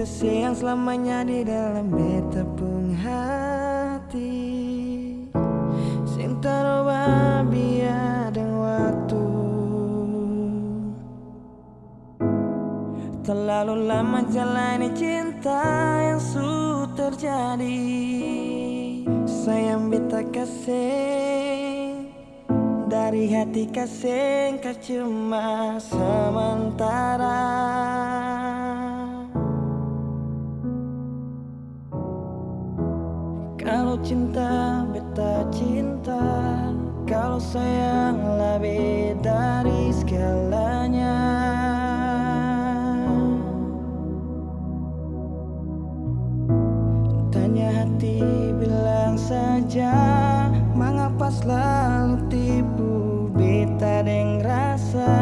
beta sayang selamanya di dalam beta pun hati. Roba biar dan waktu Terlalu lama jalani cinta yang sudah terjadi. Sayang beta kasih Dari hati kasih kau sementara kau sayang lebih dari segalanya. Tanya hati bilang saja Mengapa selalu tipu beta deng rasa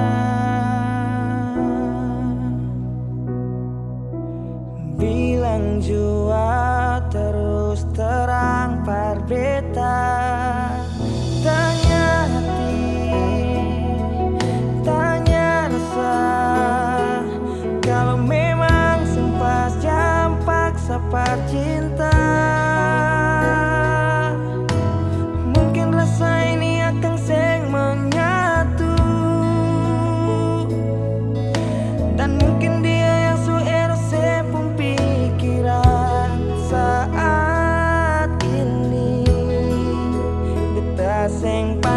Bilang jua terus terang parbe sing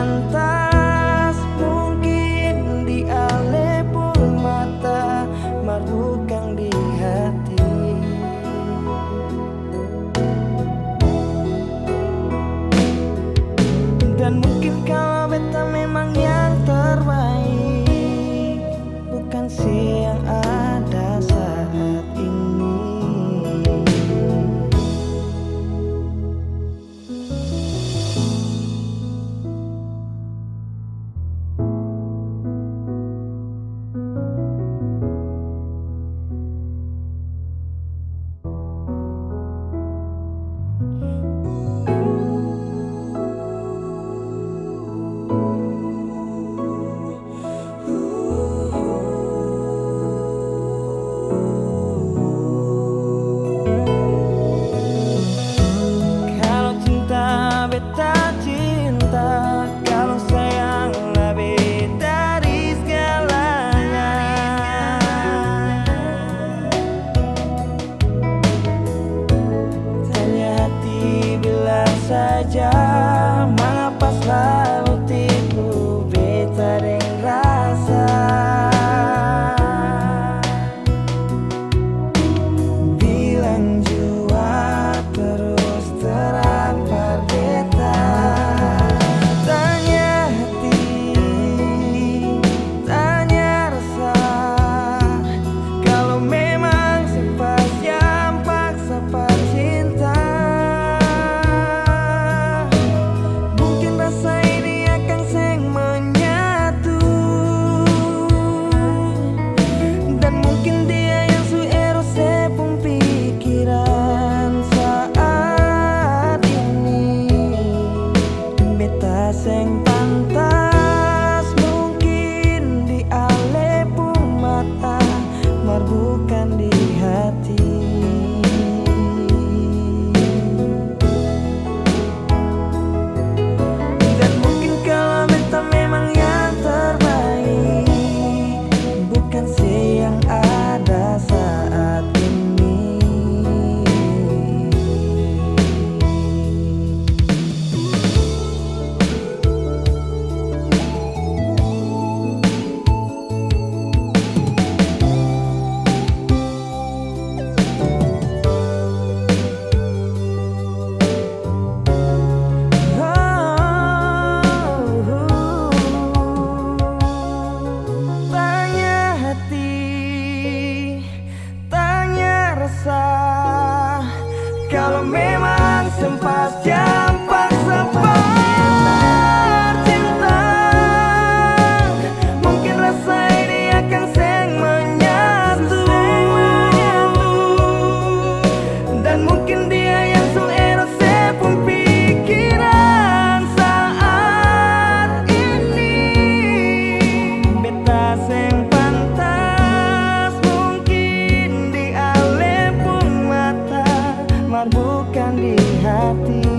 termar bukan di hati.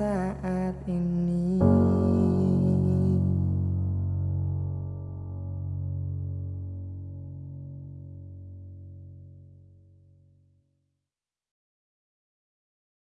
side